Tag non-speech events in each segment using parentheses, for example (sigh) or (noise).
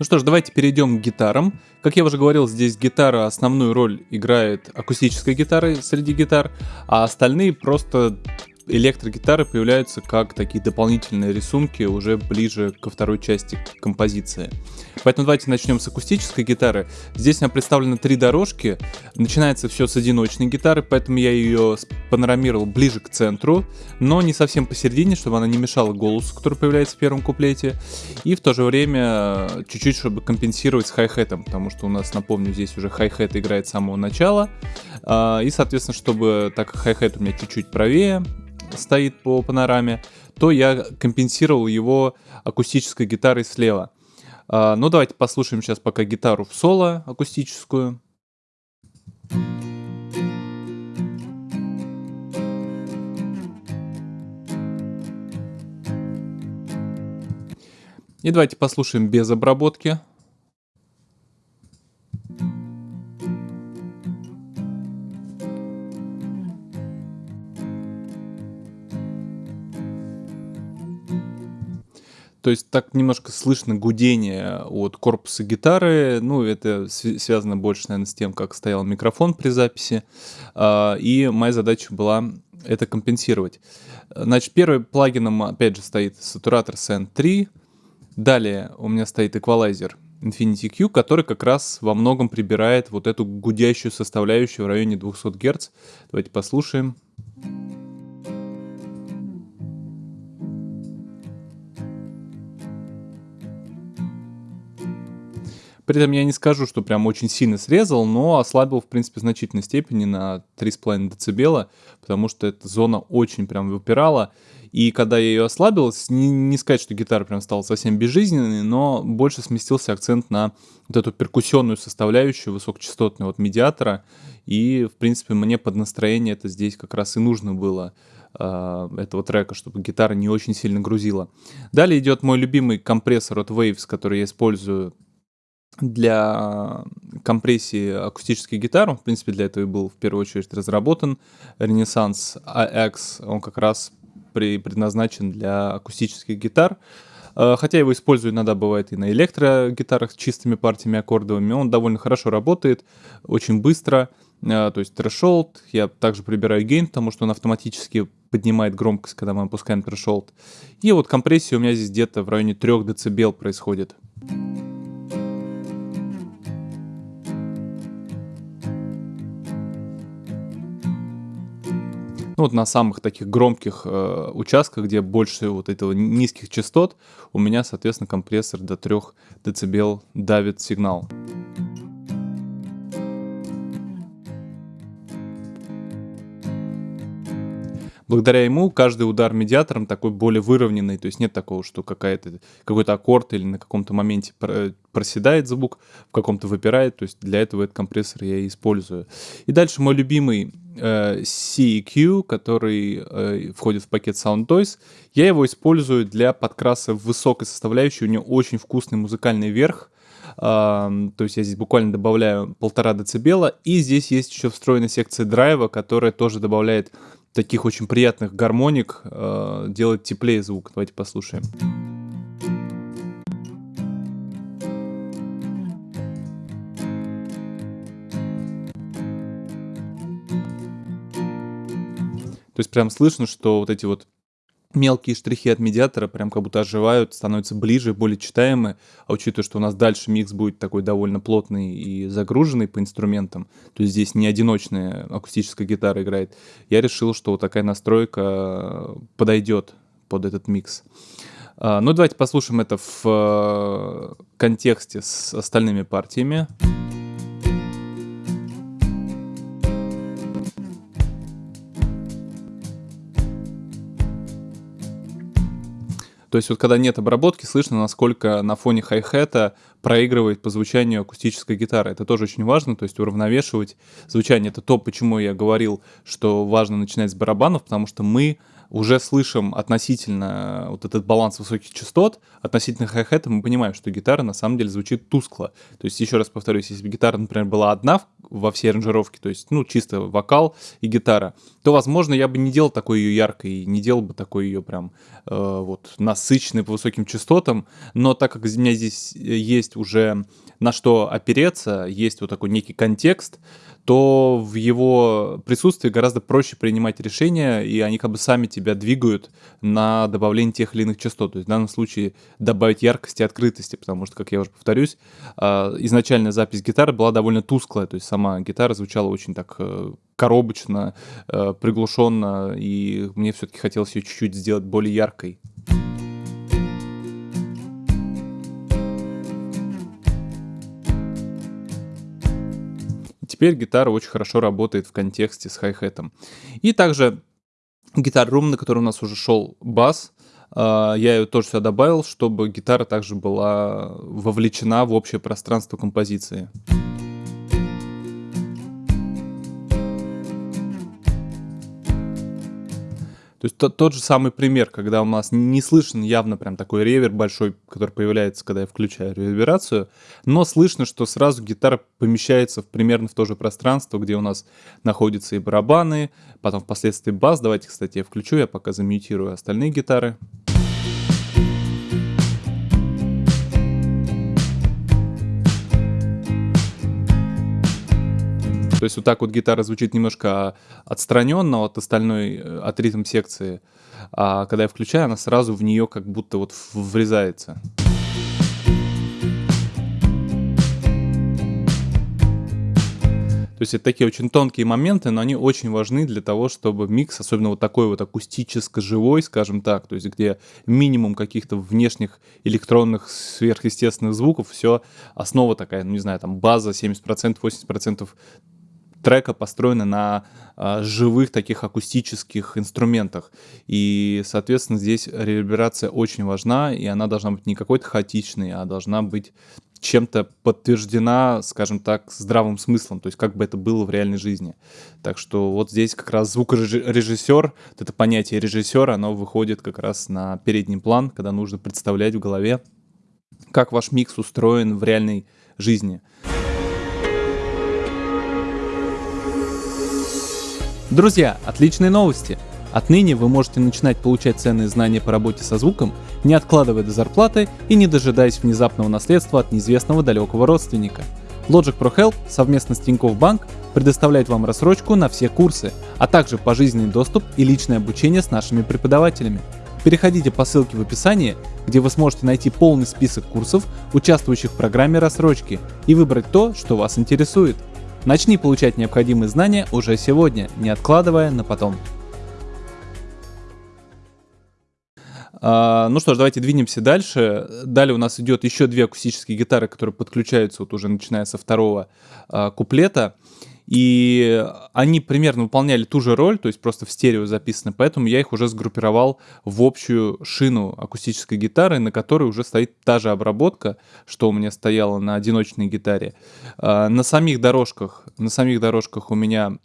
Ну что ж, давайте перейдем к гитарам. Как я уже говорил, здесь гитара основную роль играет акустическая гитара среди гитар, а остальные просто электрогитары появляются как такие дополнительные рисунки уже ближе ко второй части композиции. Поэтому давайте начнем с акустической гитары. Здесь у меня представлено три дорожки. Начинается все с одиночной гитары, поэтому я ее панорамировал ближе к центру, но не совсем посередине, чтобы она не мешала голосу, который появляется в первом куплете. И в то же время чуть-чуть, чтобы компенсировать с хай-хетом, потому что у нас, напомню, здесь уже хай-хет играет с самого начала. А, и, соответственно, чтобы, так как хай-хет у меня чуть-чуть правее, стоит по панораме, то я компенсировал его акустической гитарой слева. А, ну, давайте послушаем сейчас пока гитару в соло акустическую. И давайте послушаем без обработки. То есть так немножко слышно гудение от корпуса гитары. Ну, это связано больше, наверное, с тем, как стоял микрофон при записи. А, и моя задача была это компенсировать. Значит, первым плагином, опять же, стоит сатуратор SN3. Далее у меня стоит эквалайзер Infinity Q, который как раз во многом прибирает вот эту гудящую составляющую в районе 200 Гц. Давайте послушаем. При этом я не скажу, что прям очень сильно срезал, но ослабил, в принципе, в значительной степени на 3,5 дБ, потому что эта зона очень прям выпирала. И когда я ее ослабил, не, не сказать, что гитара прям стала совсем безжизненной, но больше сместился акцент на вот эту перкуссионную составляющую высокочастотного вот медиатора. И, в принципе, мне под настроение это здесь как раз и нужно было э, этого трека, чтобы гитара не очень сильно грузила. Далее идет мой любимый компрессор от Waves, который я использую для компрессии акустических гитар. Он, в принципе, для этого и был в первую очередь разработан. Renaissance AX, он как раз при, предназначен для акустических гитар. Э, хотя его использую иногда бывает и на электрогитарах с чистыми партиями аккордовыми. Он довольно хорошо работает, очень быстро. Э, то есть threshold, я также прибираю гейн, потому что он автоматически поднимает громкость, когда мы опускаем threshold. И вот компрессия у меня здесь где-то в районе 3 дБ происходит. Ну вот на самых таких громких э, участках, где больше вот этого низких частот, у меня, соответственно, компрессор до 3 дБ давит сигнал. Благодаря ему каждый удар медиатором такой более выровненный, то есть нет такого, что какая-то, какой-то аккорд или на каком-то моменте проседает звук, в каком-то выпирает, то есть для этого этот компрессор я и использую. И дальше мой любимый э, CEQ, который э, входит в пакет Sound Toys, я его использую для подкраса высокой составляющей, у него очень вкусный музыкальный верх, Uh, то есть я здесь буквально добавляю полтора децибела, и здесь есть еще встроенная секция драйва, которая тоже добавляет таких очень приятных гармоник э, делать теплее звук. Давайте послушаем. То есть прям слышно, что вот эти вот мелкие штрихи от медиатора прям как будто оживают, становятся ближе, более читаемые. А учитывая, что у нас дальше микс будет такой довольно плотный и загруженный по инструментам, то есть здесь не одиночная акустическая гитара играет, я решил, что вот такая настройка подойдет под этот микс. А, ну, давайте послушаем это в э, контексте с остальными партиями. То есть вот когда нет обработки, слышно, насколько на фоне хай-хета проигрывает по звучанию акустическая гитара. Это тоже очень важно, то есть уравновешивать звучание. Это то, почему я говорил, что важно начинать с барабанов, потому что мы уже слышим относительно вот этот баланс высоких частот, относительно хай-хета мы понимаем, что гитара на самом деле звучит тускло. То есть, еще раз повторюсь, если бы гитара, например, была одна во всей аранжировке, то есть, ну, чисто вокал и гитара, то, возможно, я бы не делал такой ее яркой, не делал бы такой ее прям э, вот насыщенной по высоким частотам, но так как у меня здесь есть уже на что опереться, есть вот такой некий контекст, то в его присутствии гораздо проще принимать решения, и они как бы сами тебя двигают на добавление тех или иных частот. То есть в данном случае добавить яркости и открытости, потому что, как я уже повторюсь, а, изначальная запись гитары была довольно тусклая, то есть сама гитара звучала очень так э, коробочно, э, приглушенно, и мне все-таки хотелось ее чуть-чуть сделать более яркой. Теперь гитара очень хорошо работает в контексте с хай-хетом. И также гитар Room, на который у нас уже шел бас, а, я ее тоже сюда добавил, чтобы гитара также была вовлечена в общее пространство композиции. То есть тот, тот же самый пример, когда у нас не слышен явно прям такой ревер большой, который появляется, когда я включаю реверберацию, но слышно, что сразу гитара помещается в, примерно в то же пространство, где у нас находятся и барабаны, потом впоследствии бас. Давайте, кстати, я включу, я пока замьютирую остальные гитары. То есть вот так вот гитара звучит немножко отстраненно от остальной, э, от ритм секции, а когда я включаю, она сразу в нее как будто вот врезается. То есть это такие очень тонкие моменты, но они очень важны для того, чтобы микс, особенно вот такой вот акустическо-живой, скажем так, то есть где минимум каких-то внешних электронных сверхъестественных звуков, все основа такая, ну не знаю, там база 70%, 80% трека построена на а, живых таких акустических инструментах. И, соответственно, здесь реверберация очень важна, и она должна быть не какой-то хаотичной, а должна быть чем-то подтверждена, скажем так, здравым смыслом, то есть как бы это было в реальной жизни. Так что вот здесь как раз звукорежиссер, вот это понятие режиссера, оно выходит как раз на передний план, когда нужно представлять в голове, как ваш микс устроен в реальной жизни. Друзья, отличные новости! Отныне вы можете начинать получать ценные знания по работе со звуком, не откладывая до зарплаты и не дожидаясь внезапного наследства от неизвестного далекого родственника. Logic Pro Help совместно с Тинькофф Банк предоставляет вам рассрочку на все курсы, а также пожизненный доступ и личное обучение с нашими преподавателями. Переходите по ссылке в описании, где вы сможете найти полный список курсов, участвующих в программе рассрочки, и выбрать то, что вас интересует – Начни получать необходимые знания уже сегодня, не откладывая на потом. Uh, ну что ж, давайте двинемся дальше. Далее у нас идет еще две акустические гитары, которые подключаются вот уже начиная со второго uh, куплета. И они примерно выполняли ту же роль, то есть просто в стерео записаны, поэтому я их уже сгруппировал в общую шину акустической гитары, на которой уже стоит та же обработка, что у меня стояло на одиночной гитаре. А, на самих дорожках, на самих дорожках у меня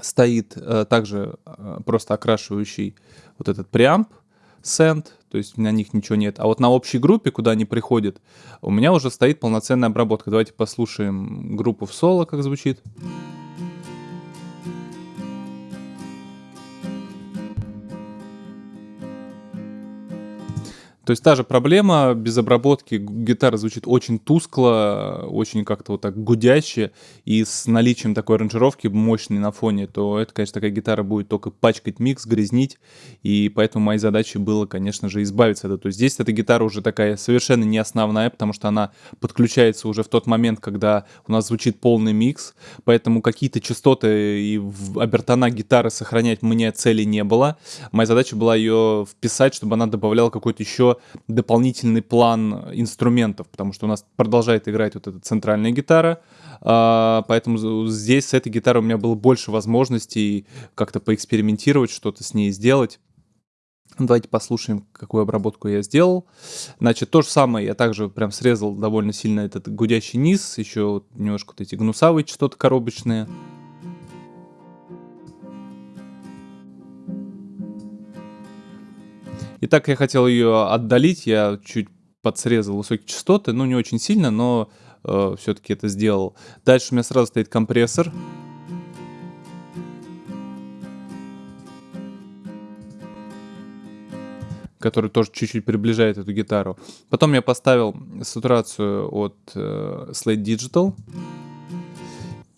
стоит э, также э, просто окрашивающий вот этот преамп, send, то есть на них ничего нет. А вот на общей группе, куда они приходят, у меня уже стоит полноценная обработка. Давайте послушаем группу в соло, как звучит. То есть та же проблема, без обработки гитара звучит очень тускло, очень как-то вот так гудяще, и с наличием такой аранжировки мощной на фоне, то это, конечно, такая гитара будет только пачкать микс, грязнить, и поэтому моей задачей было, конечно же, избавиться от этого. То есть здесь эта гитара уже такая совершенно не основная, потому что она подключается уже в тот момент, когда у нас звучит полный микс, поэтому какие-то частоты и обертона гитары сохранять мне цели не было. Моя задача была ее вписать, чтобы она добавляла какой-то еще дополнительный план инструментов, потому что у нас продолжает играть вот эта центральная гитара, а, поэтому здесь с этой гитарой у меня было больше возможностей как-то поэкспериментировать, что-то с ней сделать. Давайте послушаем, какую обработку я сделал. Значит, то же самое, я также прям срезал довольно сильно этот гудящий низ, еще немножко вот эти гнусавые частоты коробочные. И так я хотел ее отдалить, я чуть подсрезал высокие частоты, ну не очень сильно, но э, все-таки это сделал. Дальше у меня сразу стоит компрессор. который тоже чуть-чуть приближает эту гитару. Потом я поставил сатурацию от э, Slate Digital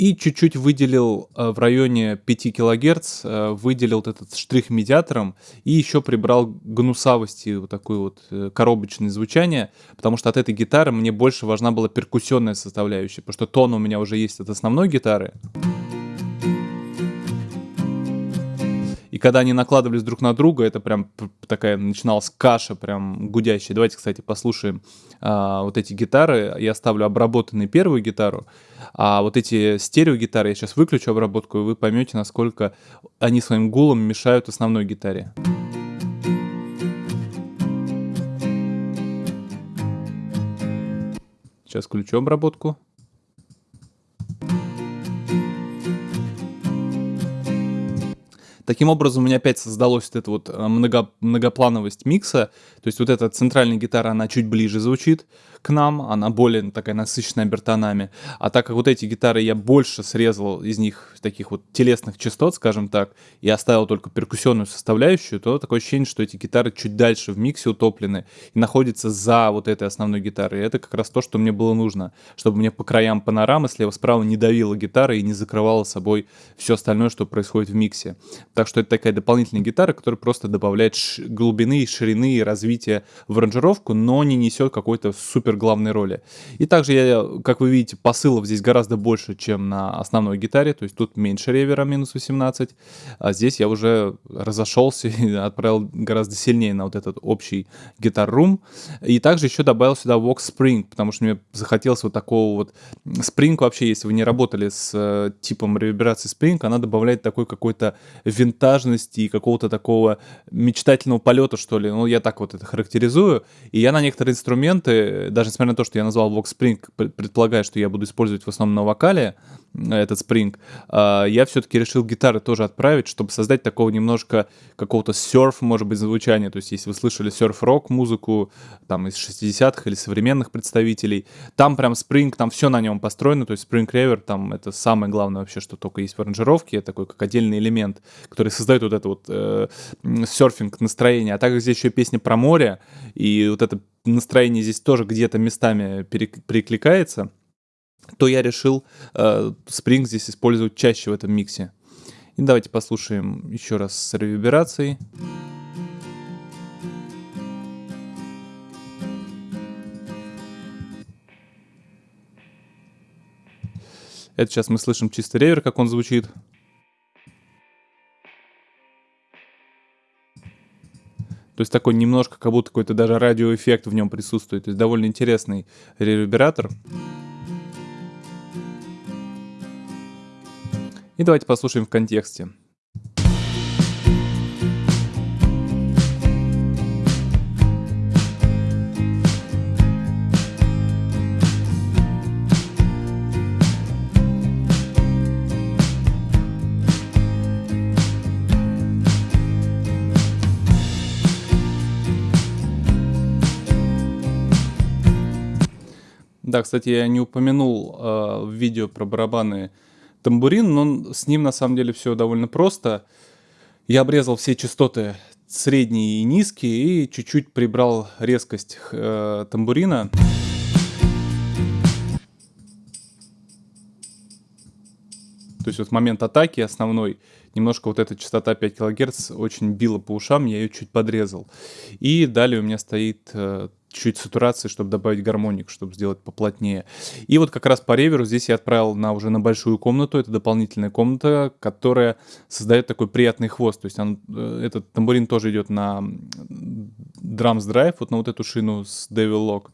и чуть-чуть выделил э, в районе 5 кГц, э, выделил вот этот штрих медиатором и еще прибрал гнусавости, вот такое вот э, коробочное звучание, потому что от этой гитары мне больше важна была перкуссионная составляющая, потому что тон у меня уже есть от основной гитары. Когда они накладывались друг на друга, это прям такая начиналась каша прям гудящая. Давайте, кстати, послушаем а, вот эти гитары. Я ставлю обработанную первую гитару, а вот эти стереогитары я сейчас выключу обработку, и вы поймете, насколько они своим гулом мешают основной гитаре. Сейчас включу обработку. Таким образом, у меня опять создалось вот эта вот э, много, многоплановость микса. То есть вот эта центральная гитара, она чуть ближе звучит к нам, она более такая насыщенная обертонами. А так как вот эти гитары я больше срезал из них таких вот телесных частот, скажем так, и оставил только перкуссионную составляющую, то такое ощущение, что эти гитары чуть дальше в миксе утоплены и находятся за вот этой основной гитарой. И это как раз то, что мне было нужно, чтобы мне по краям панорамы слева-справа не давила гитара и не закрывала собой все остальное, что происходит в миксе. Так что это такая дополнительная гитара, которая просто добавляет глубины, ширины и развития в аранжировку, но не несет какой-то супер главной роли. И также, я, как вы видите, посылов здесь гораздо больше, чем на основной гитаре, то есть тут меньше ревера, минус 18, а здесь я уже разошелся (laughs) и отправил гораздо сильнее на вот этот общий гитар-рум. И также еще добавил сюда Vox Spring, потому что мне захотелось вот такого вот... Spring вообще, если вы не работали с э, типом реверберации Spring, она добавляет такой какой-то вин винтажности и какого-то такого мечтательного полета, что ли. Ну, я так вот это характеризую. И я на некоторые инструменты, даже несмотря на то, что я назвал Vox Spring, предполагая, что я буду использовать в основном на вокале, этот спринг, а, я все-таки решил гитары тоже отправить, чтобы создать такого немножко какого-то серф, может быть, звучания. То есть, если вы слышали серф-рок музыку, там, из 60-х или современных представителей, там прям спринг, там все на нем построено, то есть спринг ревер, там это самое главное вообще, что только есть в аранжировке, такой как отдельный элемент, который создает вот это вот э, серфинг настроение. А также здесь еще песня про море, и вот это настроение здесь тоже где-то местами перекликается то я решил э, Spring здесь использовать чаще в этом миксе. И давайте послушаем еще раз с реверберацией. Это сейчас мы слышим чисто ревер, как он звучит. То есть такой немножко, как будто какой-то даже радиоэффект в нем присутствует. То есть довольно интересный ревербератор. И давайте послушаем в контексте. Да, кстати, я не упомянул э, в видео про барабаны тамбурин, но с ним на самом деле все довольно просто. Я обрезал все частоты средние и низкие и чуть-чуть прибрал резкость э, тамбурина. То есть вот момент атаки основной, немножко вот эта частота 5 кГц очень била по ушам, я ее чуть подрезал. И далее у меня стоит э, чуть сатурации, чтобы добавить гармоник, чтобы сделать поплотнее. И вот как раз по реверу здесь я отправил на уже на большую комнату. Это дополнительная комната, которая создает такой приятный хвост. То есть он, э, этот тамбурин тоже идет на Drums Drive, вот на вот эту шину с Devil Lock.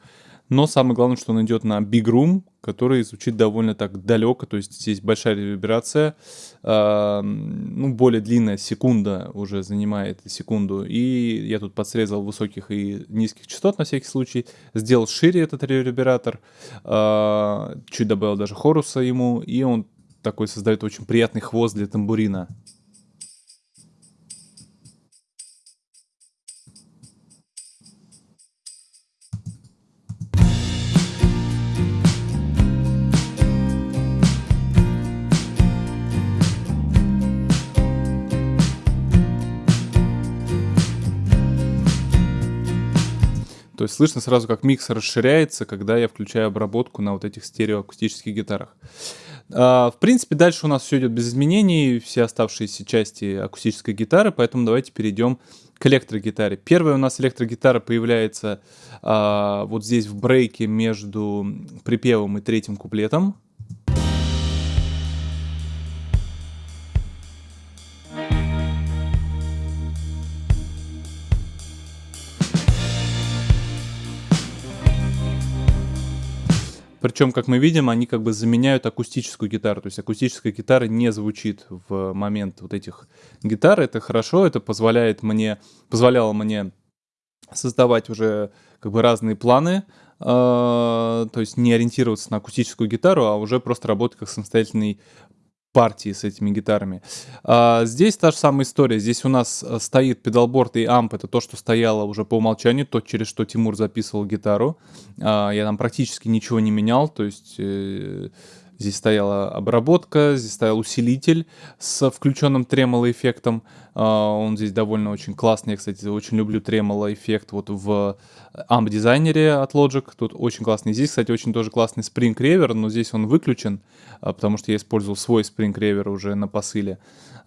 Но самое главное, что он идет на Big Room, который звучит довольно так далеко, то есть здесь большая реверберация, э, ну, более длинная, секунда уже занимает секунду, и я тут подсрезал высоких и низких частот на всякий случай, сделал шире этот ревербератор, э, чуть добавил даже хоруса ему, и он такой создает очень приятный хвост для тамбурина. То есть слышно сразу, как микс расширяется, когда я включаю обработку на вот этих стереоакустических гитарах. А, в принципе, дальше у нас все идет без изменений, все оставшиеся части акустической гитары, поэтому давайте перейдем к электрогитаре. Первая у нас электрогитара появляется а, вот здесь в брейке между припевом и третьим куплетом. Причем, как мы видим, они как бы заменяют акустическую гитару. То есть акустическая гитара не звучит в момент вот этих гитар. Это хорошо, это позволяет мне, позволяло мне создавать уже как бы разные планы, э, то есть не ориентироваться на акустическую гитару, а уже просто работать как самостоятельный партии с этими гитарами. А, здесь та же самая история. Здесь у нас э, стоит педалборд и амп. Это то, что стояло уже по умолчанию, то, через что Тимур записывал гитару. А, я там практически ничего не менял, то есть... Э, Здесь стояла обработка, здесь стоял усилитель с включенным тремоло эффектом. А, он здесь довольно очень классный. Я, кстати, очень люблю тремоло эффект вот в AMP дизайнере от Logic. Тут очень классный. Здесь, кстати, очень тоже классный Spring Reverb, но здесь он выключен, а, потому что я использовал свой Spring Reverb уже на посыле.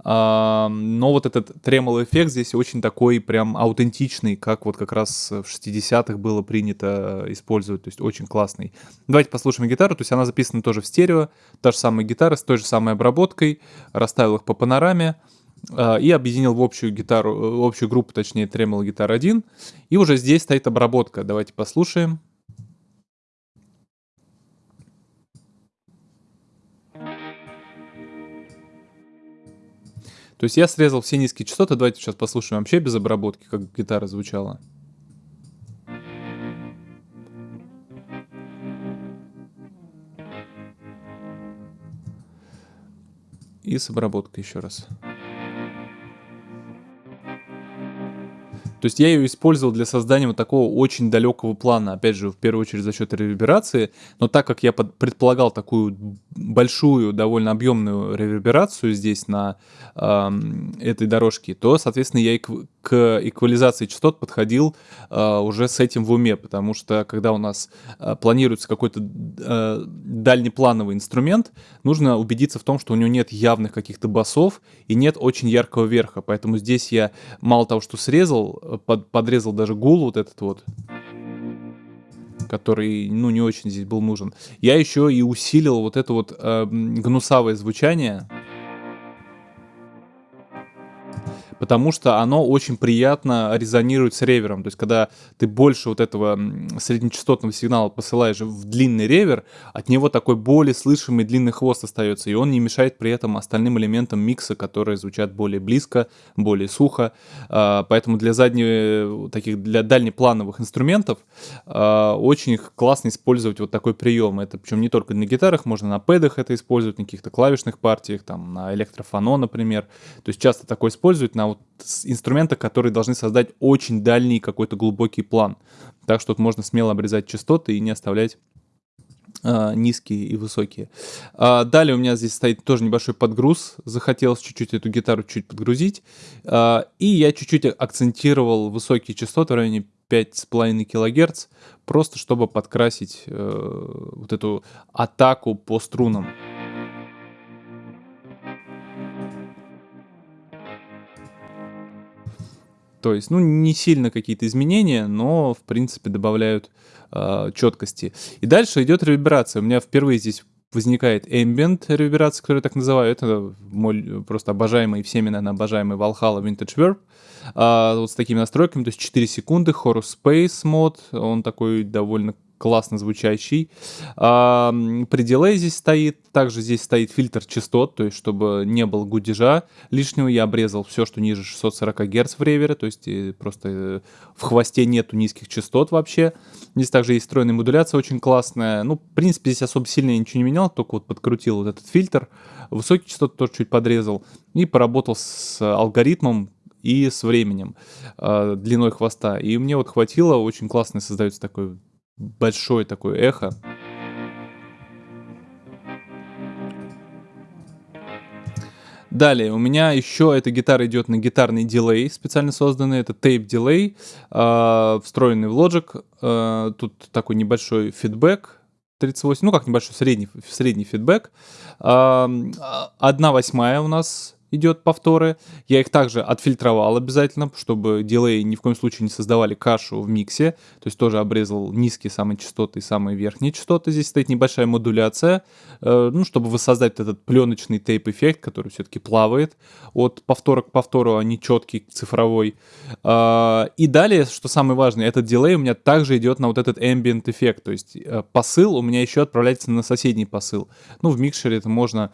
А, но вот этот тремоло эффект здесь очень такой прям аутентичный, как вот как раз в 60-х было принято использовать, то есть очень классный. Давайте послушаем гитару, то есть она записана тоже в стерео, та же самая гитара с той же самой обработкой, расставил их по панораме а, и объединил в общую гитару, в общую группу, точнее, Tremolo Guitar 1. И уже здесь стоит обработка. Давайте послушаем. То есть я срезал все низкие частоты. Давайте сейчас послушаем вообще без обработки, как гитара звучала. И с обработкой еще раз. То есть я ее использовал для создания вот такого очень далекого плана, опять же, в первую очередь за счет реверберации, но так как я предполагал такую большую, довольно объемную реверберацию здесь на э, этой дорожке, то, соответственно, я к эквализации частот подходил э, уже с этим в уме, потому что когда у нас э, планируется какой-то э, дальнеплановый инструмент, нужно убедиться в том, что у него нет явных каких-то басов и нет очень яркого верха, поэтому здесь я мало того, что срезал, под, подрезал даже гул вот этот вот, который, ну, не очень здесь был нужен. Я еще и усилил вот это вот э, гнусавое звучание, потому что оно очень приятно резонирует с ревером. То есть, когда ты больше вот этого среднечастотного сигнала посылаешь в длинный ревер, от него такой более слышимый длинный хвост остается, и он не мешает при этом остальным элементам микса, которые звучат более близко, более сухо. А, поэтому для задних, таких, для дальнеплановых инструментов а, очень классно использовать вот такой прием. Это причем не только на гитарах, можно на пэдах это использовать, на каких-то клавишных партиях, там, на электрофоно, например. То есть часто такое используют на вот инструмента, которые должны создать очень дальний какой-то глубокий план. Так что тут можно смело обрезать частоты и не оставлять Uh, низкие и высокие. Uh, далее у меня здесь стоит тоже небольшой подгруз. Захотелось чуть-чуть эту гитару чуть подгрузить. Uh, и я чуть-чуть акцентировал высокие частоты в районе 5,5 кГц, просто чтобы подкрасить э, вот эту атаку по струнам. То есть, ну, не сильно какие-то изменения, но, в принципе, добавляют э, четкости. И дальше идет реверберация. У меня впервые здесь возникает ambient реверберация, которую я так называю. Это мой просто обожаемый, всеми, наверное, обожаемый Valhalla Vintage Verb. А, вот с такими настройками, то есть 4 секунды, Horus Space мод, он такой довольно классно звучащий. А, при дилее здесь стоит, также здесь стоит фильтр частот, то есть чтобы не было гудежа лишнего, я обрезал все, что ниже 640 Гц в ревере, то есть э, просто э, в хвосте нету низких частот вообще. Здесь также есть встроенная модуляция очень классная. Ну, в принципе, здесь особо сильно я ничего не менял, только вот подкрутил вот этот фильтр. Высокие частоты тоже чуть подрезал и поработал с алгоритмом, и с временем, э, длиной хвоста. И мне вот хватило, очень классно создается такой большое такое эхо. Далее, у меня еще эта гитара идет на гитарный дилей, специально созданный. Это tape дилей, э, встроенный в Logic. Э, тут такой небольшой фидбэк, 38, ну как небольшой средний, средний фидбэк. Э, одна восьмая у нас идет повторы. Я их также отфильтровал обязательно, чтобы дилей ни в коем случае не создавали кашу в миксе. То есть тоже обрезал низкие самые частоты и самые верхние частоты. Здесь стоит небольшая модуляция, э, ну, чтобы воссоздать этот пленочный тейп-эффект, который все-таки плавает от повтора к повтору, а не четкий цифровой. Э, и далее, что самое важное, этот дилей у меня также идет на вот этот ambient эффект. То есть э, посыл у меня еще отправляется на соседний посыл. Ну, в микшере это можно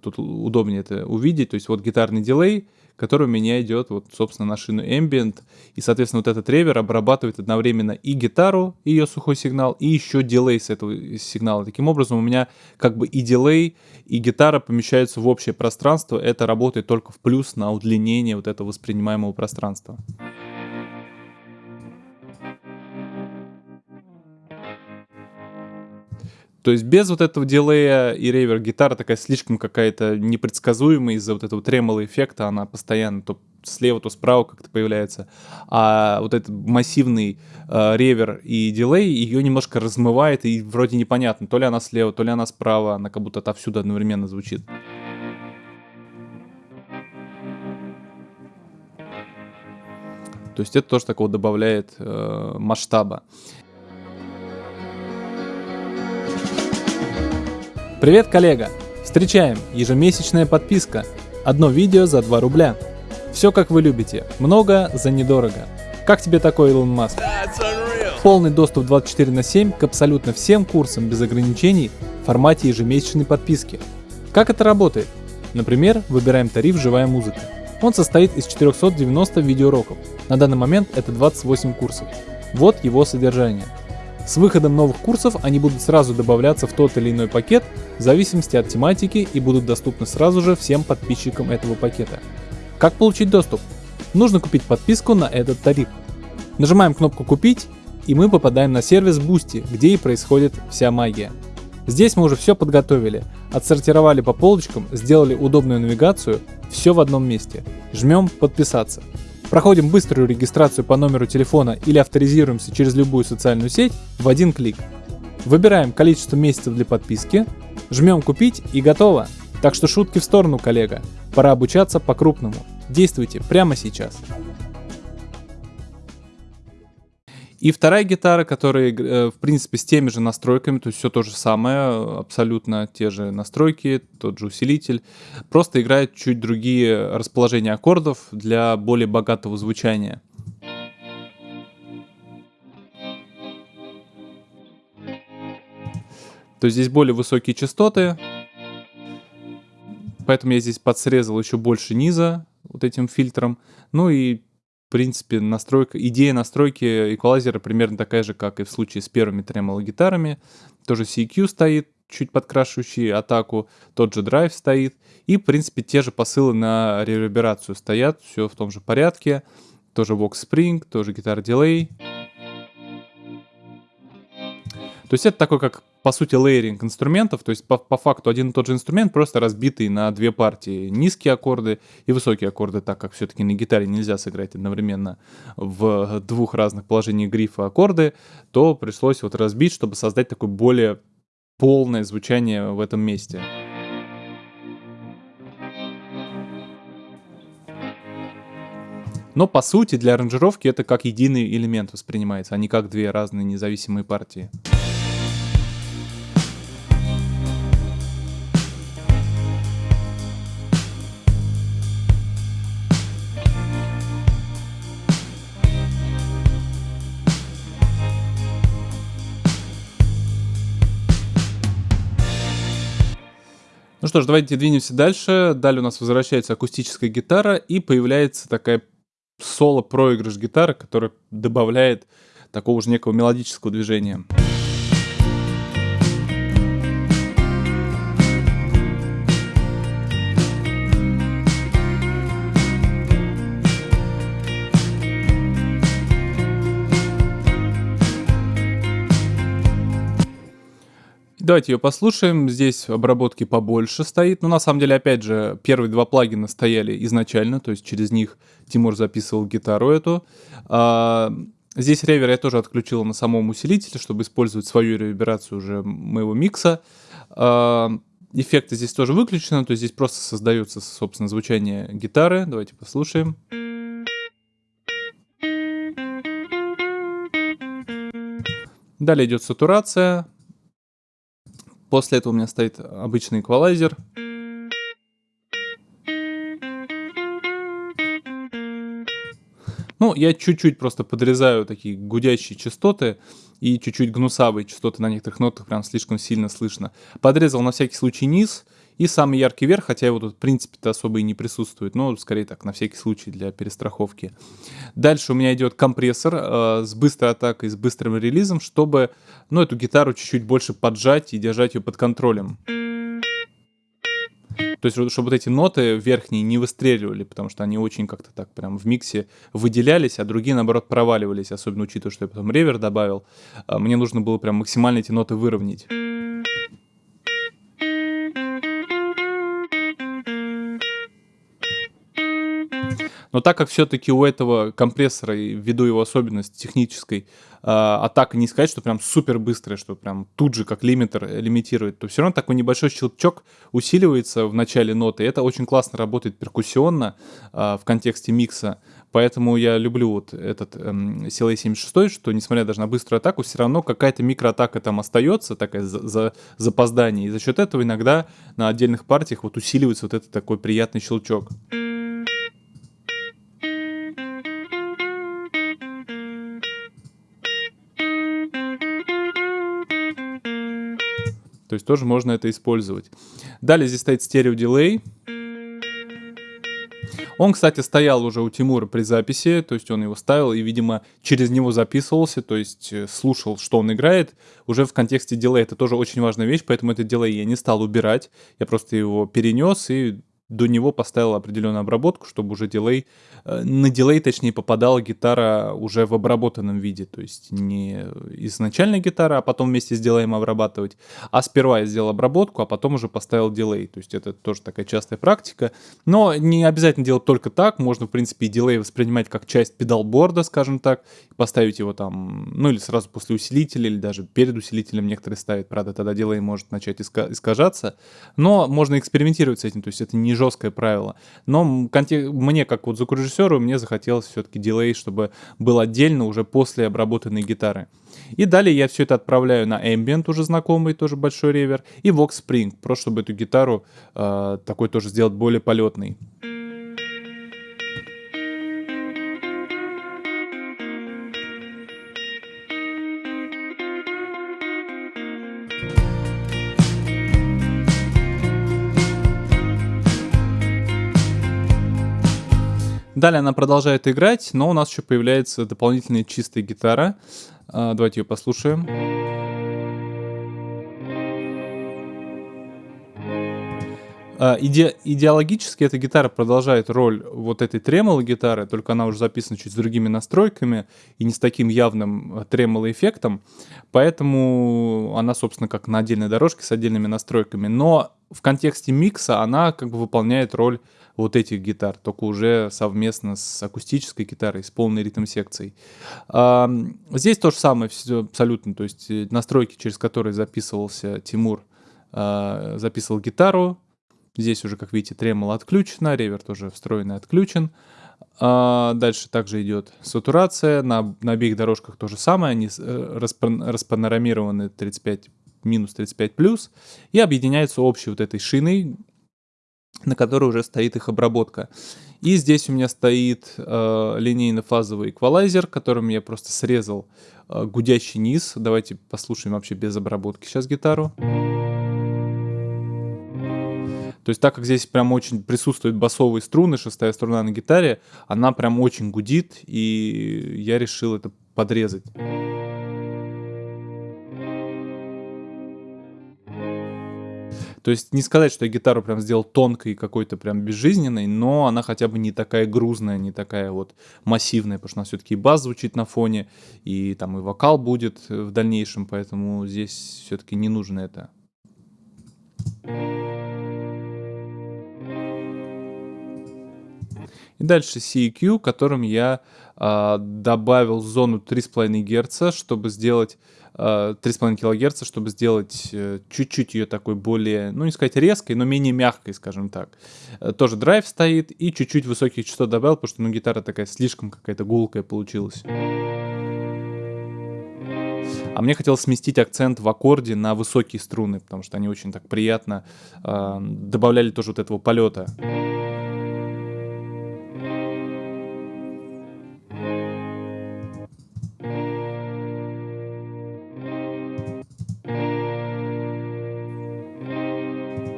тут удобнее это увидеть. То есть вот гитарный дилей, который у меня идет вот, собственно, на шину Ambient. И, соответственно, вот этот ревер обрабатывает одновременно и гитару, и ее сухой сигнал, и еще дилей с этого сигнала. Таким образом, у меня как бы и дилей, и гитара помещаются в общее пространство. Это работает только в плюс на удлинение вот этого воспринимаемого пространства. То есть без вот этого дилея и ревер гитара такая слишком какая-то непредсказуемая из-за вот этого тремоло эффекта, она постоянно то слева, то справа как-то появляется. А вот этот массивный э, ревер и дилей ее немножко размывает, и вроде непонятно, то ли она слева, то ли она справа, она как будто отовсюду одновременно звучит. То есть это тоже такого добавляет э, масштаба. Привет, коллега! Встречаем! Ежемесячная подписка. Одно видео за 2 рубля. Все как вы любите. Много за недорого. Как тебе такой Илон Маск? Полный доступ 24 на 7 к абсолютно всем курсам без ограничений в формате ежемесячной подписки. Как это работает? Например, выбираем тариф «Живая музыка». Он состоит из 490 видеоуроков. На данный момент это 28 курсов. Вот его содержание – с выходом новых курсов они будут сразу добавляться в тот или иной пакет в зависимости от тематики и будут доступны сразу же всем подписчикам этого пакета. Как получить доступ? Нужно купить подписку на этот тариф. Нажимаем кнопку «Купить» и мы попадаем на сервис Boosty, где и происходит вся магия. Здесь мы уже все подготовили, отсортировали по полочкам, сделали удобную навигацию, все в одном месте. Жмем «Подписаться». Проходим быструю регистрацию по номеру телефона или авторизируемся через любую социальную сеть в один клик. Выбираем количество месяцев для подписки, жмем купить и готово. Так что шутки в сторону, коллега. Пора обучаться по-крупному. Действуйте прямо сейчас. И вторая гитара, которая, э, в принципе, с теми же настройками, то есть все то же самое, абсолютно те же настройки, тот же усилитель, просто играет чуть другие расположения аккордов для более богатого звучания. То есть здесь более высокие частоты, поэтому я здесь подсрезал еще больше низа вот этим фильтром. Ну и принципе, настройка, идея настройки эквалайзера примерно такая же, как и в случае с первыми тремоло гитарами. Тоже CQ стоит, чуть подкрашивающий атаку, тот же драйв стоит. И, в принципе, те же посылы на реверберацию стоят, все в том же порядке. Тоже Vox Spring, тоже гитар дилей. То есть это такой, как по сути, лейеринг инструментов, то есть по, по факту один и тот же инструмент, просто разбитый на две партии. Низкие аккорды и высокие аккорды, так как все-таки на гитаре нельзя сыграть одновременно в двух разных положениях грифа аккорды, то пришлось вот разбить, чтобы создать такое более полное звучание в этом месте. Но по сути для аранжировки это как единый элемент воспринимается, а не как две разные независимые партии. Что ж, давайте двинемся дальше. Далее у нас возвращается акустическая гитара и появляется такая соло-проигрыш гитары, которая добавляет такого же некого мелодического движения. Давайте ее послушаем. Здесь обработки побольше стоит. Но на самом деле, опять же, первые два плагина стояли изначально, то есть через них Тимур записывал гитару эту. А, здесь ревер я тоже отключил на самом усилителе, чтобы использовать свою реверберацию уже моего микса. А, эффекты здесь тоже выключены, то есть здесь просто создается, собственно, звучание гитары. Давайте послушаем. Далее идет сатурация. После этого у меня стоит обычный эквалайзер. Ну, я чуть-чуть просто подрезаю такие гудящие частоты и чуть-чуть гнусавые частоты на некоторых нотах прям слишком сильно слышно. Подрезал на всякий случай низ и самый яркий верх, хотя его тут в принципе-то особо и не присутствует, но скорее так, на всякий случай для перестраховки. Дальше у меня идет компрессор э, с быстрой атакой, с быстрым релизом, чтобы ну, эту гитару чуть-чуть больше поджать и держать ее под контролем. То есть, чтобы вот эти ноты верхние не выстреливали, потому что они очень как-то так прям в миксе выделялись, а другие, наоборот, проваливались, особенно учитывая, что я потом ревер добавил. А, мне нужно было прям максимально эти ноты выровнять. Но так как все-таки у этого компрессора, ввиду его особенности технической, а, атака не сказать, что прям супер быстрая, что прям тут же как лимитер лимитирует, то все равно такой небольшой щелчок усиливается в начале ноты. Это очень классно работает перкуссионно а, в контексте микса. Поэтому я люблю вот этот эм, CLA-76, что несмотря даже на быструю атаку, все равно какая-то микроатака там остается, такая за, за запоздание. И за счет этого иногда на отдельных партиях вот усиливается вот этот такой приятный щелчок. То есть тоже можно это использовать. Далее здесь стоит стерео-дилей. Он, кстати, стоял уже у Тимура при записи, то есть он его ставил и, видимо, через него записывался, то есть э, слушал, что он играет. Уже в контексте дилея это тоже очень важная вещь, поэтому этот дилей я не стал убирать. Я просто его перенес и до него поставил определенную обработку, чтобы уже дилей, э, на дилей, точнее, попадала гитара уже в обработанном виде, то есть не изначально гитара, а потом вместе с дилеем обрабатывать, а сперва я сделал обработку, а потом уже поставил дилей, то есть это тоже такая частая практика, но не обязательно делать только так, можно, в принципе, и дилей воспринимать как часть педалборда, скажем так, поставить его там, ну или сразу после усилителя, или даже перед усилителем некоторые ставят, правда, тогда дилей может начать искажаться, но можно экспериментировать с этим, то есть это не жесткое правило. Но мне, как вот звукорежиссеру, мне захотелось все-таки дилей, чтобы был отдельно уже после обработанной гитары. И далее я все это отправляю на Ambient, уже знакомый, тоже большой ревер, и Vox Spring, просто чтобы эту гитару э, такой тоже сделать более полетной. Далее она продолжает играть, но у нас еще появляется дополнительная чистая гитара. А, давайте ее послушаем. А, иде идеологически эта гитара продолжает роль вот этой тремоло гитары, только она уже записана чуть с другими настройками и не с таким явным э, тремоло эффектом, поэтому она, собственно, как на отдельной дорожке с отдельными настройками, но в контексте микса она как бы выполняет роль вот этих гитар, только уже совместно с акустической гитарой, с полной ритм-секцией. А, здесь то же самое все абсолютно, то есть э, настройки, через которые записывался Тимур, а, записывал гитару, здесь уже, как видите, тремоло отключено, ревер тоже встроенный отключен. А, дальше также идет сатурация, на, на обеих дорожках то же самое, они э, распанорамированы 35 минус 35 плюс и объединяются общей вот этой шиной, на которой уже стоит их обработка. И здесь у меня стоит э, линейно-фазовый эквалайзер, которым я просто срезал э, гудящий низ. Давайте послушаем вообще без обработки сейчас гитару. То есть так как здесь прям очень присутствуют басовые струны, шестая струна на гитаре, она прям очень гудит, и я решил это подрезать. То есть не сказать, что я гитару прям сделал тонкой, какой-то прям безжизненной, но она хотя бы не такая грузная, не такая вот массивная, потому что у нас все-таки бас звучит на фоне, и там и вокал будет в дальнейшем, поэтому здесь все-таки не нужно это. И дальше CEQ, которым я э, добавил зону 3,5 Гц, чтобы сделать э, 3,5 кГц, чтобы сделать э, чуть-чуть ее такой более, ну не сказать резкой, но менее мягкой, скажем так. Э, тоже драйв стоит и чуть-чуть высоких частот добавил, потому что ну гитара такая слишком какая-то гулкая получилась. А мне хотелось сместить акцент в аккорде на высокие струны, потому что они очень так приятно э, добавляли тоже вот этого полета.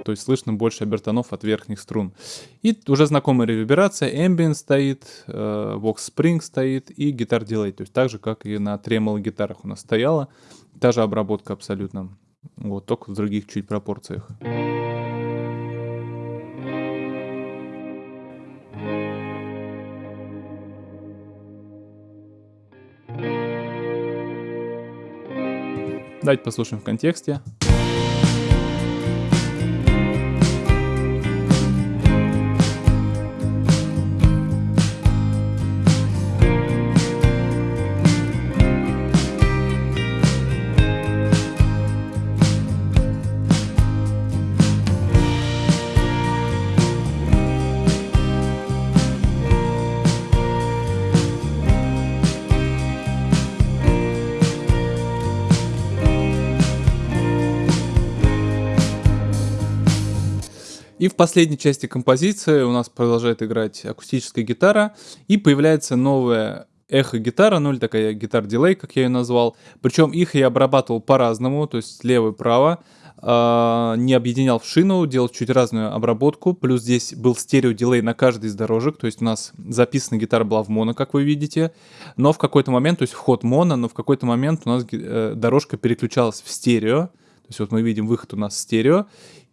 То есть слышно больше обертонов от верхних струн. И уже знакомая реверберация, Ambient стоит, э, Vox Spring стоит и гитар Delay, то есть так же, как и на тремоло гитарах у нас стояла, та же обработка абсолютно, вот, только в других чуть пропорциях. Давайте послушаем в контексте. В последней части композиции у нас продолжает играть акустическая гитара, и появляется новая эхо-гитара, ну или такая гитар-дилей, как я ее назвал. Причем их я обрабатывал по-разному, то есть лево и право. Э, не объединял в шину, делал чуть разную обработку. Плюс здесь был стерео-дилей на каждой из дорожек, то есть у нас записана гитара была в моно, как вы видите. Но в какой-то момент, то есть вход моно, но в какой-то момент у нас э, дорожка переключалась в стерео. То есть вот мы видим выход у нас стерео,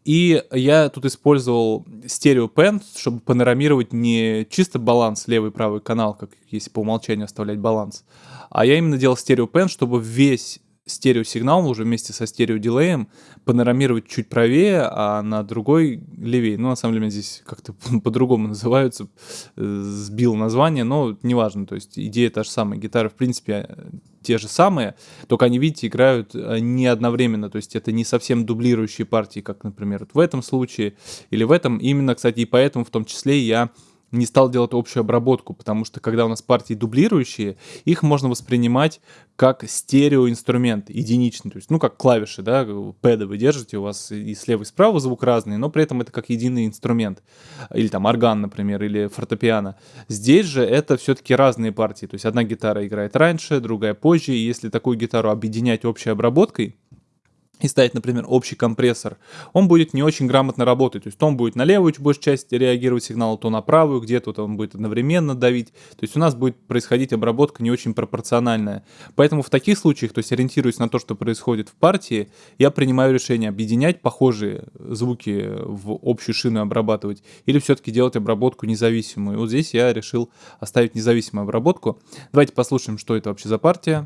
и я тут использовал стерео пен, чтобы панорамировать не чисто баланс левый и правый канал, как если по умолчанию оставлять баланс, а я именно делал стерео пен, чтобы весь стереосигнал уже вместе со стереодилеем панорамировать чуть правее, а на другой левее. Ну, на самом деле, здесь как-то (laughs) по-другому называются, э, сбил название, но неважно, то есть идея та же самая. Гитары, в принципе, те же самые, только они, видите, играют э, не одновременно, то есть это не совсем дублирующие партии, как, например, вот в этом случае или в этом. Именно, кстати, и поэтому в том числе я не стал делать общую обработку, потому что когда у нас партии дублирующие, их можно воспринимать как стереоинструмент, единичный, то есть, ну, как клавиши, да, пэды вы держите, у вас и слева, и справа звук разный, но при этом это как единый инструмент, или там орган, например, или фортепиано. Здесь же это все-таки разные партии, то есть одна гитара играет раньше, другая позже, и если такую гитару объединять общей обработкой, и ставить, например, общий компрессор, он будет не очень грамотно работать. То есть он будет на левую большую часть реагировать сигнал, то на правую, где-то он будет одновременно давить. То есть у нас будет происходить обработка не очень пропорциональная. Поэтому в таких случаях, то есть ориентируясь на то, что происходит в партии, я принимаю решение объединять похожие звуки в общую шину обрабатывать или все-таки делать обработку независимую. И вот здесь я решил оставить независимую обработку. Давайте послушаем, что это вообще за партия.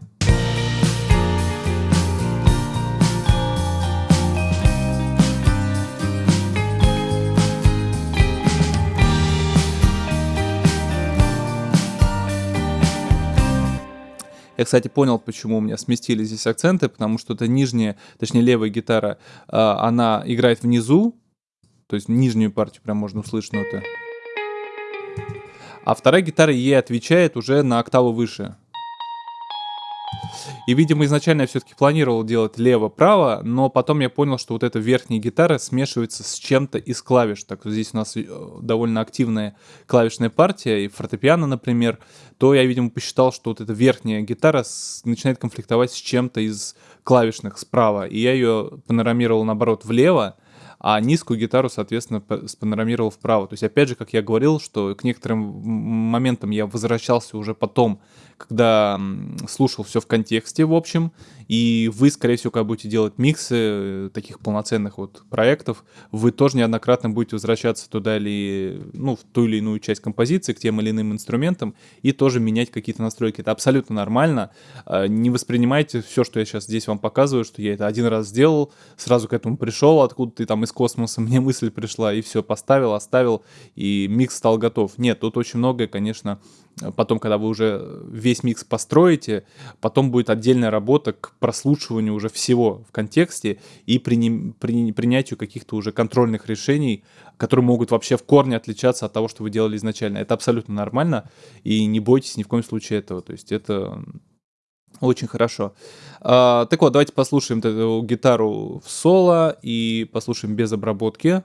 Я, кстати, понял, почему у меня сместились здесь акценты, потому что это нижняя, точнее левая гитара, а, она играет внизу, то есть нижнюю партию прям можно услышать ноты. А вторая гитара ей отвечает уже на октаву выше. И, видимо, изначально я все-таки планировал делать лево-право, но потом я понял, что вот эта верхняя гитара смешивается с чем-то из клавиш. Так здесь у нас э, довольно активная клавишная партия, и фортепиано, например, то я, видимо, посчитал, что вот эта верхняя гитара с... начинает конфликтовать с чем-то из клавишных справа. И я ее панорамировал, наоборот, влево, а низкую гитару, соответственно, спанорамировал вправо. То есть, опять же, как я говорил, что к некоторым моментам я возвращался уже потом когда слушал все в контексте, в общем, и вы, скорее всего, когда будете делать миксы э, таких полноценных вот проектов, вы тоже неоднократно будете возвращаться туда или, ну, в ту или иную часть композиции, к тем или иным инструментам, и тоже менять какие-то настройки. Это абсолютно нормально. А, не воспринимайте все, что я сейчас здесь вам показываю, что я это один раз сделал, сразу к этому пришел, откуда ты там из космоса, (laughs) мне мысль пришла, и все, поставил, оставил, и микс стал готов. Нет, тут очень многое, конечно, потом, когда вы уже весь микс построите, потом будет отдельная работа к прослушиванию уже всего в контексте и при, при, принятию каких-то уже контрольных решений, которые могут вообще в корне отличаться от того, что вы делали изначально. Это абсолютно нормально, и не бойтесь ни в коем случае этого. То есть это очень хорошо. А, так вот, давайте послушаем эту гитару в соло и послушаем без обработки.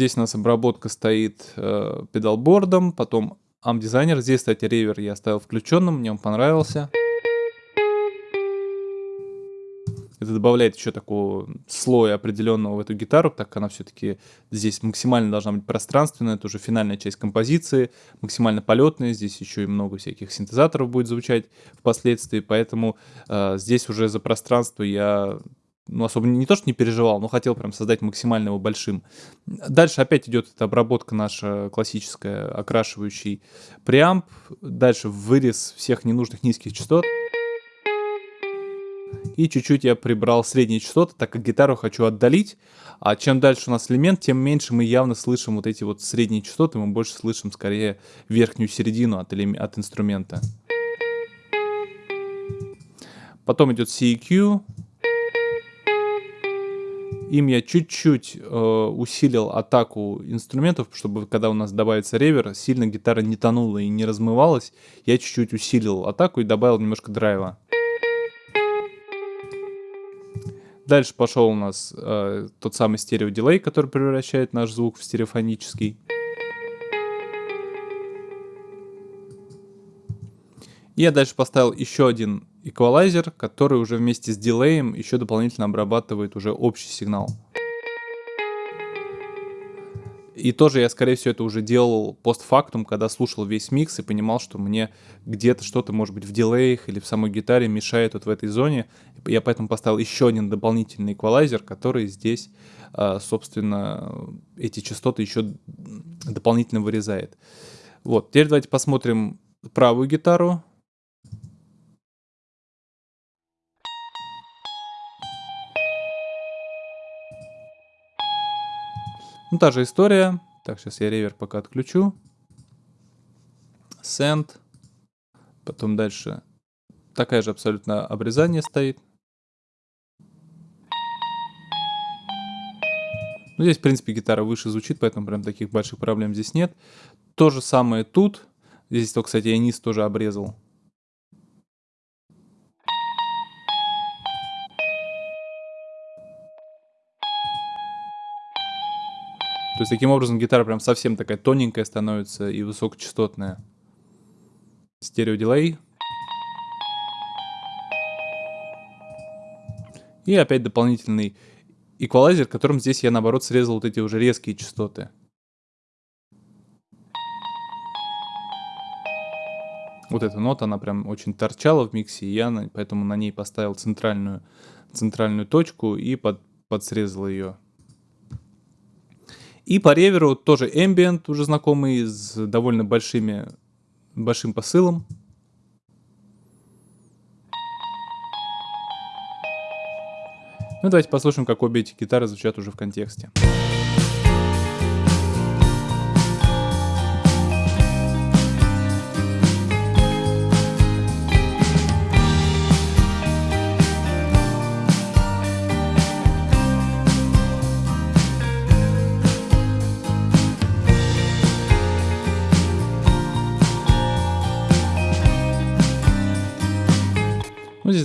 Здесь у нас обработка стоит э, педалбордом, потом амп-дизайнер. Здесь, кстати, ревер я оставил включенным, мне он понравился. Это добавляет еще такого слоя определенного в эту гитару, так как она все-таки здесь максимально должна быть пространственная, это уже финальная часть композиции, максимально полетная, здесь еще и много всяких синтезаторов будет звучать впоследствии, поэтому э, здесь уже за пространство я ну, особо не то, что не переживал, но хотел прям создать максимально его большим. Дальше опять идет эта обработка наша классическая, окрашивающий преамп. Дальше вырез всех ненужных низких частот. И чуть-чуть я прибрал средние частоты, так как гитару хочу отдалить. А чем дальше у нас элемент, тем меньше мы явно слышим вот эти вот средние частоты. Мы больше слышим скорее верхнюю середину от, от инструмента. Потом идет CEQ. Им я чуть-чуть э, усилил атаку инструментов, чтобы когда у нас добавится ревер, сильно гитара не тонула и не размывалась. Я чуть-чуть усилил атаку и добавил немножко драйва. Дальше пошел у нас э, тот самый стереодилей, который превращает наш звук в стереофонический. Я дальше поставил еще один эквалайзер, который уже вместе с дилеем еще дополнительно обрабатывает уже общий сигнал. И тоже я, скорее всего, это уже делал постфактум, когда слушал весь микс и понимал, что мне где-то что-то, может быть, в дилеях или в самой гитаре мешает вот в этой зоне. Я поэтому поставил еще один дополнительный эквалайзер, который здесь, а, собственно, эти частоты еще дополнительно вырезает. Вот, теперь давайте посмотрим правую гитару. Ну, та же история. Так, сейчас я ревер пока отключу. Send. Потом дальше такая же абсолютно обрезание стоит. Ну, здесь, в принципе, гитара выше звучит, поэтому прям таких больших проблем здесь нет. То же самое тут. Здесь, то, кстати, я низ тоже обрезал. То есть таким образом гитара прям совсем такая тоненькая становится и высокочастотная. Стереодилей. И опять дополнительный эквалайзер, которым здесь я наоборот срезал вот эти уже резкие частоты. Вот эта нота, она прям очень торчала в миксе, и я на, поэтому на ней поставил центральную, центральную точку и под, подсрезал ее. И по реверу тоже Ambient, уже знакомый, с довольно большими, большим посылом. Ну давайте послушаем, как обе эти гитары звучат уже в контексте.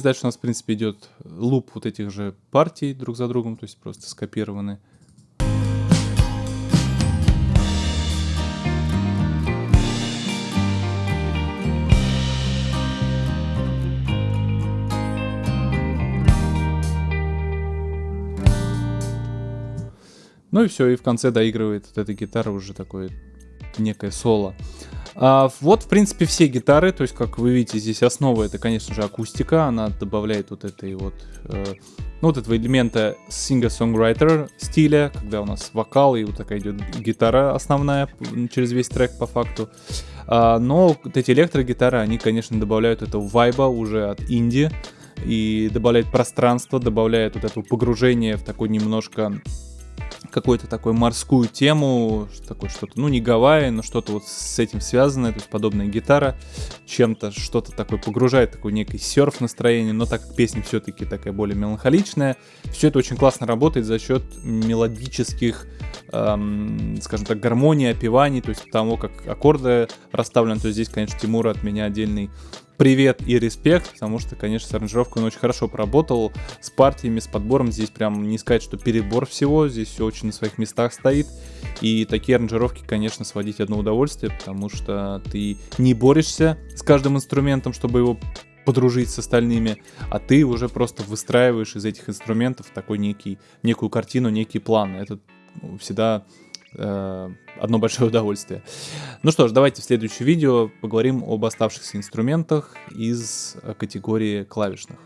Дальше у нас, в принципе, идет луп вот этих же партий друг за другом, то есть просто скопированы. Ну и все, и в конце доигрывает вот эта гитара уже такое некое соло. А, вот, в принципе, все гитары, то есть, как вы видите, здесь основа это, конечно же, акустика, она добавляет вот этой вот, э, ну, вот этого элемента singer-songwriter стиля, когда у нас вокал и вот такая идет гитара основная через весь трек по факту. А, но вот эти электрогитары, они, конечно, добавляют этого вайба уже от инди и добавляют пространство, добавляют вот это погружение в такой немножко какую-то такую морскую тему, такое что-то, ну не Гавайи, но что-то вот с этим связанное, то есть подобная гитара, чем-то что-то такое погружает, такой некий серф настроение, но так как песня все-таки такая более меланхоличная, все это очень классно работает за счет мелодических, эм, скажем так, гармонии, опеваний, то есть того, как аккорды расставлены, то есть здесь, конечно, Тимура от меня отдельный привет и респект, потому что, конечно, с аранжировкой он очень хорошо поработал, с партиями, с подбором, здесь прям не сказать, что перебор всего, здесь все очень на своих местах стоит, и такие аранжировки, конечно, сводить одно удовольствие, потому что ты не борешься с каждым инструментом, чтобы его подружить с остальными, а ты уже просто выстраиваешь из этих инструментов такой некий, некую картину, некий план. Это всегда одно большое (laughs) удовольствие. Ну что ж, давайте в следующем видео поговорим об оставшихся инструментах из категории клавишных.